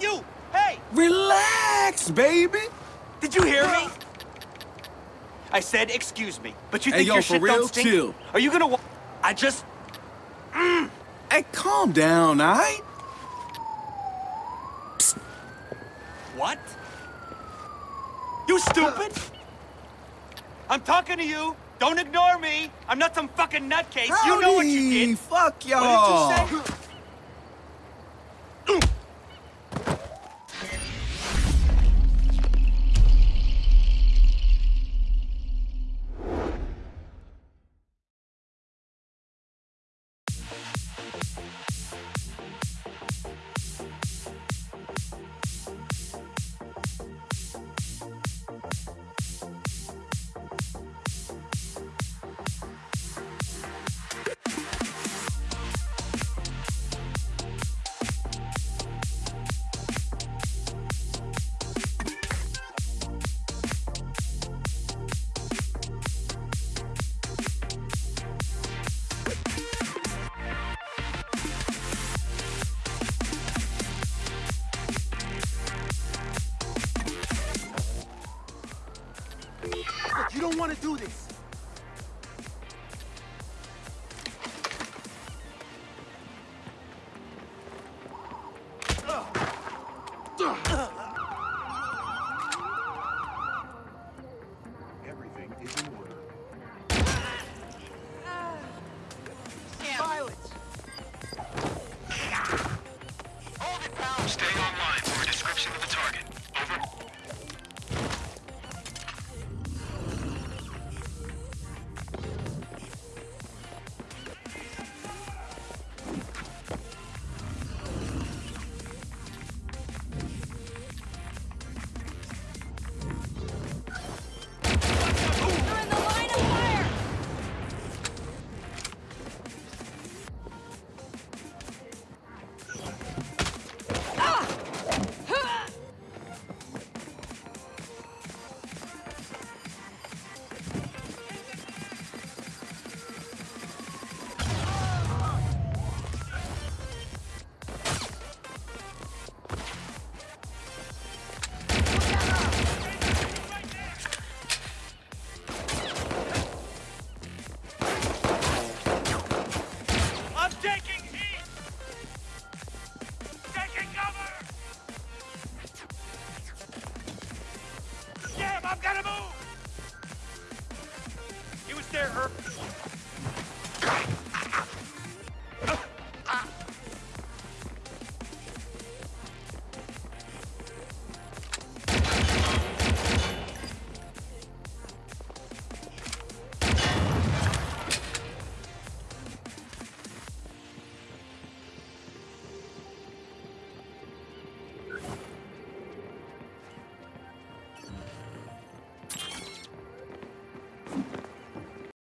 You! Hey! Relax, baby. Did you hear me? I said excuse me, but you Hey, think yo, your shit real? don't stink? Chill. Are you gonna wa- I just... Mm. Hey, calm down, all right? What? You stupid? I'm talking to you. Don't ignore me. I'm not some fucking nutcase. You know what you Howdy, did. Fuck y'all. What did you say? Don't want to do this.